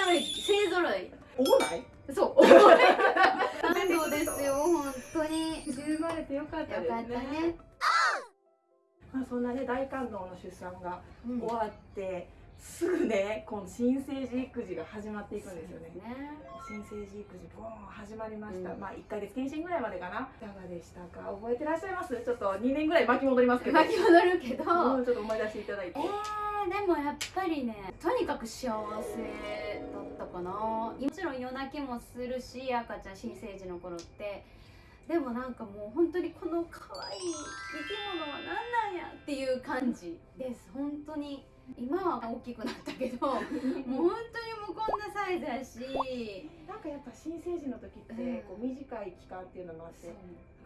揃い勢揃い。おもない？そう感動ですよ本当に。生まれてよかったですね。よかったね。まあ、そんなね大感動の出産がうん終わって、すぐねこの新生児育児が始まっていくんですよね。ね。新生児育児ボーン始まりました、うんまあ1ヶ月検診ぐらいまでかな。いかがでしたか？覚えてらっしゃいます？ちょっと2年ぐらい巻き戻りますけど。巻き戻るけど。もうちょっと思い出していただいて。えー、でもやっぱりねとにかく幸せだったかな。もちろん夜泣きもするし赤ちゃん新生児の頃って。でもなんかもう本当にこの可愛い生き物は何なんやっていう感じです。本当に今は大きくなったけどもう本当にもうこんなサイズやし。なんかやっぱ新生児の時ってうん。こう短い期間っていうのもあってそう。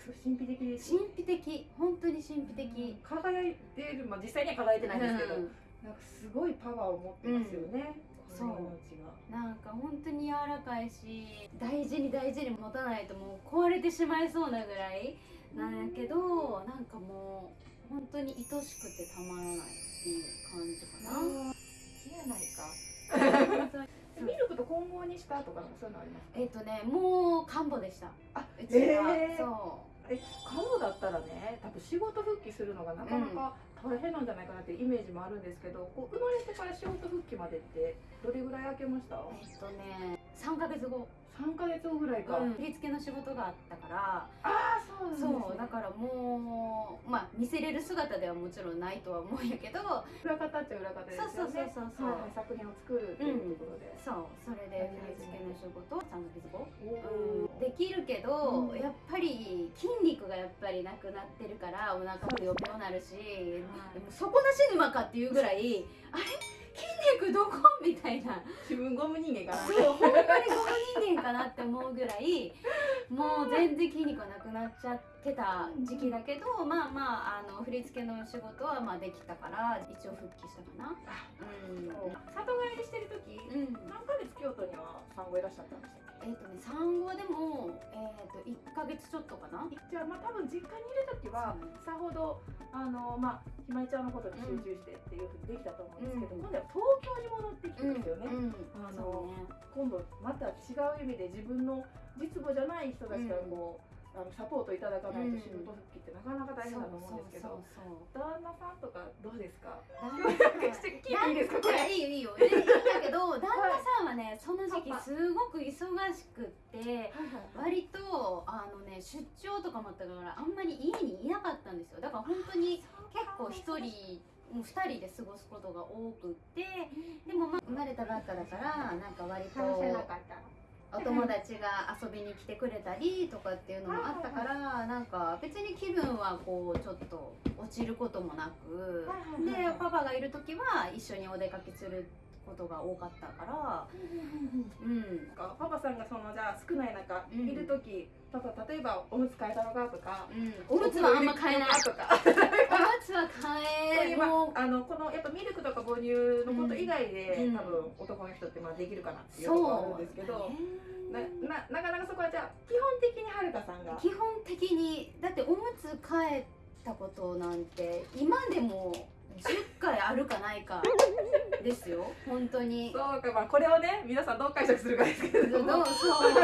すごい神秘的。です神秘的。本当に神秘的、輝いてる、まあ、実際には輝いてないんですけど、うん。なんかすごいパワーを持ってますよね、うん。この命が。なんか本当に柔らかいし大事に大事に持たないともう壊れてしまいそうなぐらいなんやけどなんかもう本当に愛しくてたまらないっていう感じかな。気やないか。ミルクと混合にしたとかそういうのありますか？えっとねもう看護でした。あうちは、えー。そえ看護だったらね多分仕事復帰するのがなかなか大変なんじゃないかなっていうイメージもあるんですけどこう生まれてから仕事までってどれぐらい空けました？うえっとね3ヶ月後、3ヶ月後ぐらいか、うん、振り付けの仕事があったから。ああそうなんです、ね、そうだからもうまあ見せれる姿ではもちろんないとは思うんやけど。裏方っちゃ裏方ですよね。そうそうそうそうはいはい作品を作るっていうところで、そうそれで振り付けの仕事を3ヶ月後。おー。できるけど、うん。やっぱり筋肉がやっぱりなくなってるからお腹もよくなるし、でも底なし沼かっていうぐらいあれ？筋肉どこ？みたいな。自分ゴム人間かな。そうほんまにゴム人間かなって思うぐらいもう全然筋肉がなくなっちゃってた時期だけどまあまああの振り付けの仕事はまあできたから一応復帰したかな。うん。里帰りしてる時うん。何ヶ月京都には産後いらっしゃったんでしたっえっ、とね産後でもえっ、と1ヶ月ちょっとかな。けじゃあまあ多分実家にいる時はさほどあのまあひまりちゃんのことに集中してっていうふうにできたと思うんですけど、うん。今度は東京に戻ってきてうんですよね、うんあのね。今度また違う意味で自分の実母じゃない人たちからこう、あのサポートいただかないと仕事復帰ってなかなか大変だと思うんですけど、そうそう旦那さんとかどうですか？いていいですかこれいいよいいよ。いいんだけど旦那さんはねその時期すごく忙しくって割とあのね出張とかもあったからあんまり家にいなかったんですよ。だから本当に結構一人もう2人で過ごすことが多くってでもまあ生まれたばっかだからなんか割と話せなかったお友達が遊びに来てくれたりとかっていうのもあったからなんか別に気分はこうちょっと落ちることもなくでパパがいる時は一緒にお出かけすることが多かったからうんパパさんがそのじゃあ少ない中うん。いる時、パパ例えばおむつ替えたのかとか、うん、おむつはあんま買えないとか。おむつはそう買い。うまえもうあのこのやっぱミルクとか母乳のこと以外で、うん。多分男の人ってまあできるかなっていうところあるんですけど、なねななかなかそこはじゃあ基本的にはるかさんが。基本的にだっておむつ替えたことなんて今でも10回あるかないかですよ。本当に。そうかまあこれをね皆さんどう解釈するかですけれどもそう。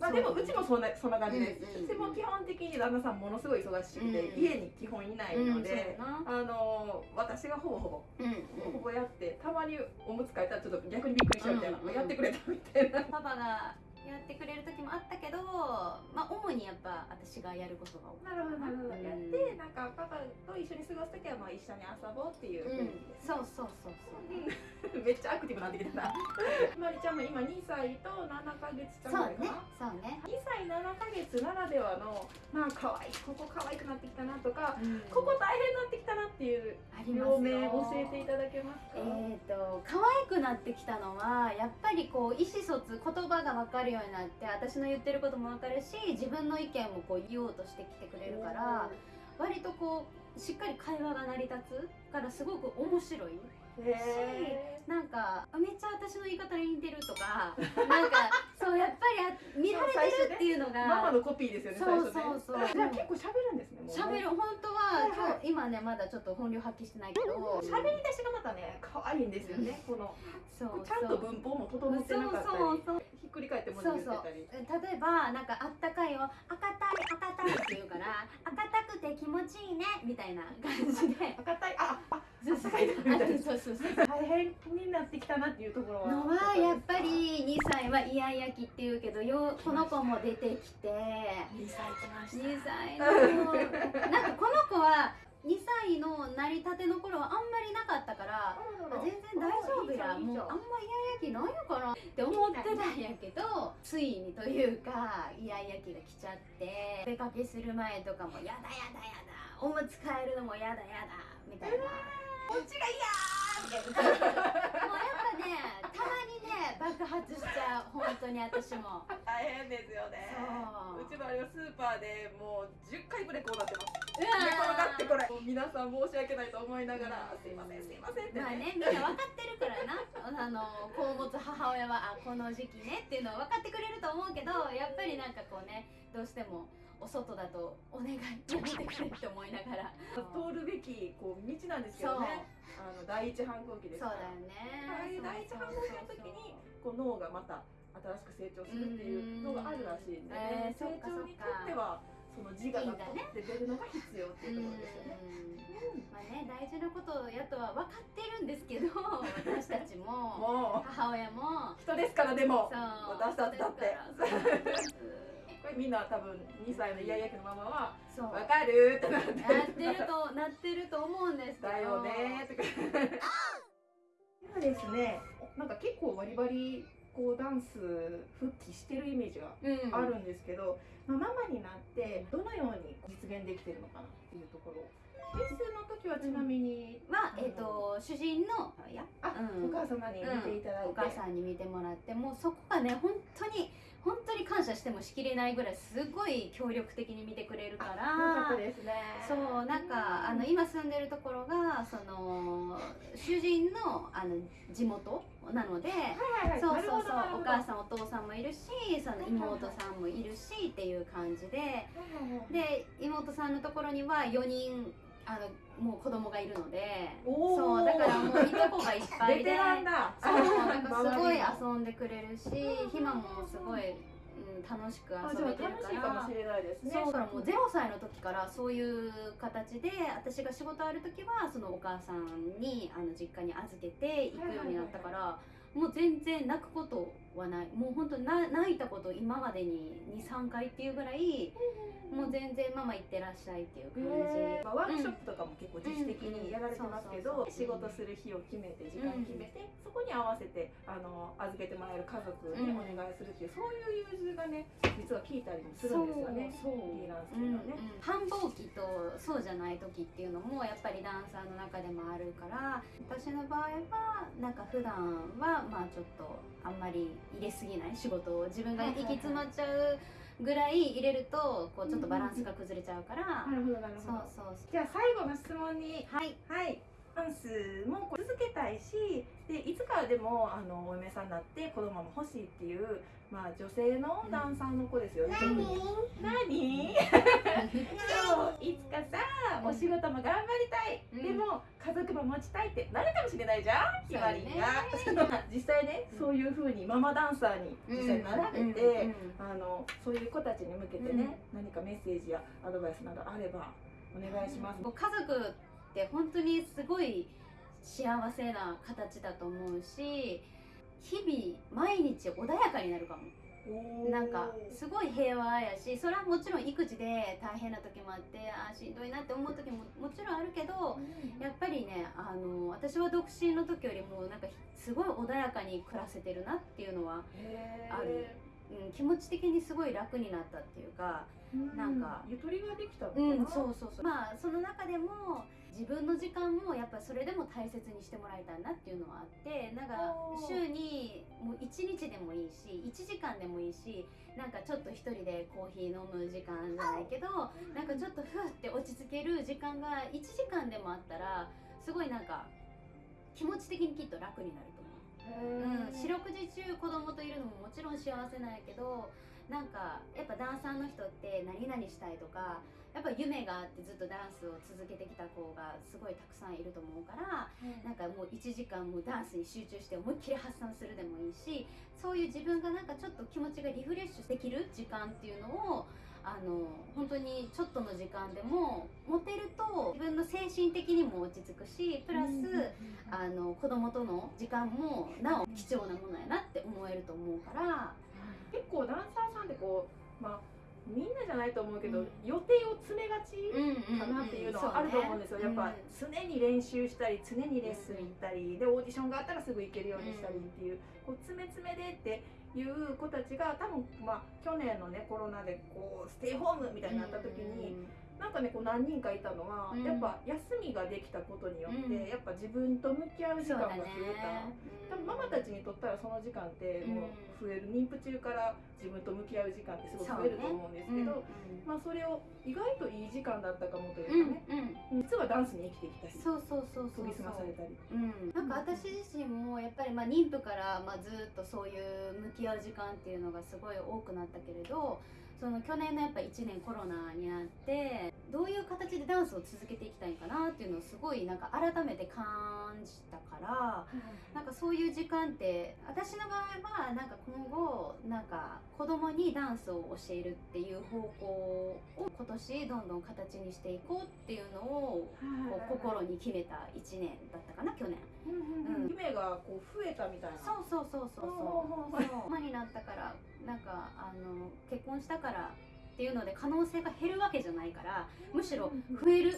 まあでもうちもそんなそんな感じです、う。んうんうちも基本的に旦那さんものすごい忙しくて、うん家に基本いないので、うんあの私がほぼほぼやなうん。ほぼやってたまにおむつ替えたらちょっと逆にびっくりしちゃうみたいな、うんうん。やってくれたみたいな。パパがやってくれる時もあったけどまあ主にやっぱ私がやることが多かな。るほどなるほど、うんやってなんかパパと一緒に過ごす時はまあ一緒に遊ぼうっていう。うん。そうそうそうそう。めっちゃアクティブになってきてたひ まりちゃんも今2歳と7ヶ月ちゃんそうね。そうね。2歳7ヶ月ならではのまあ可愛いここ可愛くなってきたなとか、うん。ここ大変になってきたなっていう両面よ教えていただけますか、えー、と可愛くなってきたのはやっぱりこう意思疎通言葉が分かるようになって私の言ってることも分かるし自分の意見もこう言おうとしてきてくれるから割とこうしっかり会話が成り立つからすごく面白いへなんかめっちゃ私の言い方に似てるとか なんかそうやっぱりあ見られてるっていうのがーママのコピーですよねそう最初ねそう。そうじゃあ結構喋るんですね喋る。本当は、はいはい。今ねまだちょっと本領発揮してないけど喋り出しがまたね可愛いんですよねこの。そうちゃんと文法も整ってなかったり。そうそうひっくり返って文字言ってたり。例えばなんかあったかいを赤たい赤たいって言うから赤たくて気持ちいいねみたいな感じで。赤たい？ああそうそうそう。そう大変になってきたなっていうところは。のはやっぱり2歳はイヤイヤ期っていうけどよこの子も出てきて。2歳来ました。2歳のなんかこの子は2歳の成り立ての頃はあんまりなかったからあ全然大丈夫や。もうあんまイヤイヤ期ないのかなって思ってたんやけどついにというかイヤイヤ期が来ちゃってお出かけする前とかもやだやだやだ。おむつ替えるのもやだやだ。みたいな。こっちが嫌みたいな ねたまにね爆発しちゃう本当に私も。大変ですよね。そう。うちもあれはスーパーでもう10回ぐらいこうなってます。う寝転がってこわれ。皆さん申し訳ないと思いながらすいませんすいませんってまあねみんな分かってるからな。あの子を持つ母親はあこの時期ねっていうのは分かってくれると思うけどやっぱりなんかこうねどうしてもお外だとお願いやめてくれって思いながら。通るべきこう道なんですけどね。あの第一反抗期ですから。そうだよね第一反抗期の時にこう脳がまた新しく成長するっていうのがあるらしいんで、ね。うんえー成長にとってはその自我が取って出るのが必要っていうところですよね。うん。まあね大事なことやとは分かってるんですけど 私たちもも母親も。う人ですからでも。そう。私たちだってこれみんな多分2歳のイヤイヤ期のママはそう。わかるってなってなってるとなってると思うんですけど。だよねーとか今ですねなんか結構バリバリこうダンス復帰してるイメージがうんあるんですけど、まあ、ママになってどのように実現できてるのかなっていうところ。レッスンの時はちなみに、まあえっ、と主人のいやあ、うん。お母様に見ていただいて、お母さんに見てもらってもうそこがね本当に本当に感謝してもしきれないぐらいすごい協力的に見てくれるから。ですね。そうなんかあの今住んでるところがその主人のあの地元なのではいはいはい。そうそうそうお母んさんお父さんもいるしその妹さんもいるしっていう感じでで妹さんのところには4人あのもう子供がいるのでそうだからもういとこがいっぱい ベでそうなんかすごい遊んでくれるしひまもすごい、うん、楽しく遊べてる楽しいかもしれないですね。そうだからもう0歳の時からそういう形で私が仕事ある時はそのお母さんにあの実家に預けて行くようになったから、もう全然泣くことはない。もう本当な泣いたこと今までに23回っていうぐらいもう全然ママ行ってらっしゃいっていう感じ、へー。まあ、ワークショップとかも結構自主的にやられてますけど、うん仕事する日を決めて時間決めて、そこに合わせてあの預けてもらえる家族にお願いするっていう、そういう融通がね実は効いたりもするんですよね。そうフリーランスうんっていうのはね。繁忙期とそうじゃない時っていうのもやっぱりダンサーの中でもあるから私の場合はなんか普段はまあちょっとあんまり入れすぎない仕事を。自分が行き詰まっちゃうぐらい入れるとこうちょっとバランスが崩れちゃうから、なるほどなるそうほど。そうそう。じゃあ最後の質問に。はい。はい。ダンスも続けたいしでいつかでもあのお嫁さんになって子供も欲しいっていう、まあ、女性のダンサーの子ですよ。ね。何何？そういつかさお仕事も頑張りたい、うん。でも家族も持ちたいってなるかもしれないじゃんひまりんが、実際ねうん。そういうふうにママダンサーに実際なられて、うんうんあのそういう子たちに向けてね、何かメッセージやアドバイスなどあればお願いします。家族って本当にすごい幸せな形だと思うし日々毎日穏やかになるかも。なんかすごい平和やしそれはもちろん育児で大変な時もあってあーしんどいなって思う時ももちろんあるけどやっぱりねあの私は独身の時よりもなんかすごい穏やかに暮らせてるなっていうのは、ある。うん、気持ち的にすごい楽になったっていうかなんか。ゆとりができたのかな、うん、そうそうそう。まあその中でも自分の時間もやっぱりそれでも大切にしてもらいたいなっていうのはあってなんか週にもう1日でもいいし1時間でもいいしなんかちょっと一人でコーヒー飲む時間じゃないけどなんかちょっとふわって落ち着ける時間が1時間でもあったらすごいなんか気持ち的にきっと楽になると思う。うん、四六時中子供といるのももちろん幸せなんやけどなんかやっぱダンサーの人って何々したいとかややっぱ夢があってずっとダンスを続けてきた子がすごいたくさんいると思うからなんかもう1時間もダンスに集中して思いっきり発散するでもいいしそういう自分がなんかちょっと気持ちがリフレッシュできる時間っていうのをあの本当にちょっとの時間でも持てると自分の精神的にも落ち着くしプラス、あの子供との時間もなお貴重なものやなって思えると思うから。結構ダンサーさんってこうまあみんなじゃないと思うけど、うん。予定を詰めがちかなっていうのはあると思うんですよ、やっぱ常に練習したり常にレッスン行ったり、でオーディションがあったらすぐ行けるようにしたりっていう、こう詰め詰めでっていう子たちが多分まあ去年のねコロナでこうステイホームみたいにな。った時に、なんかねこう何人かいたのは、うん。やっぱ休みができたことによって、うん。やっぱ自分と向き合う時間が増えた。多分ママたちにとったらその時間ってもう増える、妊婦中から自分と向き合う時間ってすごい増えると思うんですけど、まあそれを意外といい時間だったかもというかね、実はダンスに生きてきたりそうそうそうそう。研ぎ澄まされたり。うん、なんか私自身もやっぱりまあ妊婦からまあずっとそういう向き合う時間っていうのがすごい多くなったけれどその去年のやっぱ1年コロナになってどういう形でダンスを続けていきたいかなっていうのをすごいなんか改めて感じたからなんかそういう時間って私の場合はなんか今後なんか子供にダンスを教えるっていう方向を今年どんどん形にしていこうっていうのをこう心に決めた1年だったかな去年。うん夢がこう増えたみたいな。そうそうそうそう。そうなったからなんかあの結婚したからっていうので可能性が減るわけじゃないからむしろ増える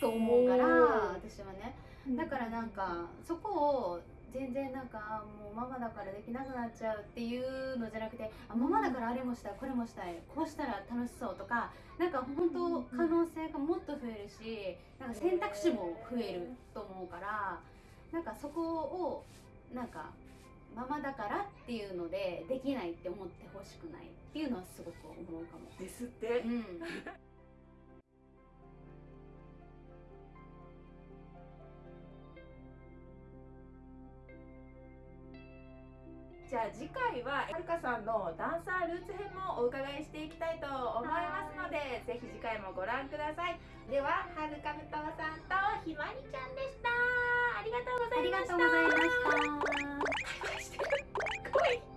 と思うから私はね。だからなんかそこを全然なんかもうママだからできなくなっちゃうっていうのじゃなくてあママだからあれもしたいこれもしたいこうしたら楽しそうとかなんか本当可能性がもっと増えるしなんか選択肢も増えると思うからなんかそこをなんかママだからっていうのでできないって思ってほしくないっていうのはすごく思うかも。ですって。うん。じゃあ次回ははるかさんのダンサールーツ編もお伺いしていきたいと思います。のでぜひ次回もご覧ください。でははるかむとうさんとひまりちゃんでした。ありがとうござありがいました。とうございました。してる